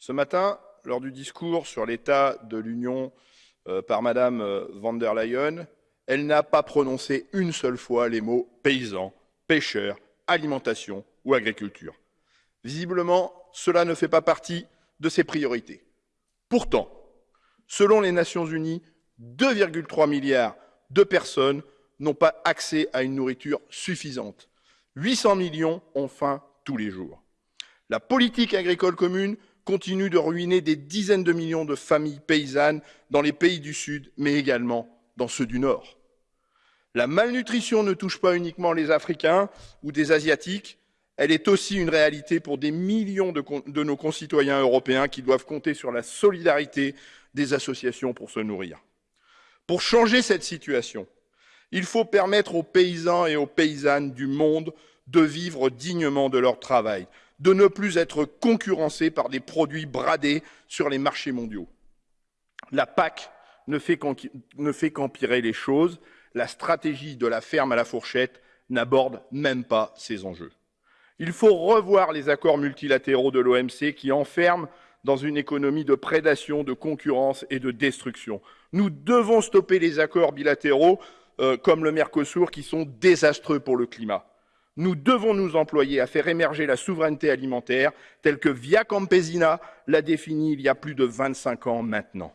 Ce matin, lors du discours sur l'état de l'Union euh, par Madame euh, van der Leyen, elle n'a pas prononcé une seule fois les mots paysans, pêcheurs, alimentation ou agriculture. Visiblement, cela ne fait pas partie de ses priorités. Pourtant, selon les Nations Unies, 2,3 milliards de personnes n'ont pas accès à une nourriture suffisante. 800 millions ont faim tous les jours. La politique agricole commune continue de ruiner des dizaines de millions de familles paysannes dans les pays du Sud, mais également dans ceux du Nord. La malnutrition ne touche pas uniquement les Africains ou des Asiatiques, elle est aussi une réalité pour des millions de, nos concitoyens européens qui doivent compter sur la solidarité des associations pour se nourrir. Pour changer cette situation, il faut permettre aux paysans et aux paysannes du monde de vivre dignement de leur travail, de ne plus être concurrencés par des produits bradés sur les marchés mondiaux. La PAC ne fait qu'empirer les choses. La stratégie de la ferme à la fourchette n'aborde même pas ces enjeux. Il faut revoir les accords multilatéraux de l'OMC qui enferment dans une économie de prédation, de concurrence et de destruction. Nous devons stopper les accords bilatéraux euh, comme le Mercosur qui sont désastreux pour le climat. Nous devons nous employer à faire émerger la souveraineté alimentaire telle que Via Campesina l'a définie il y a plus de 25 ans maintenant.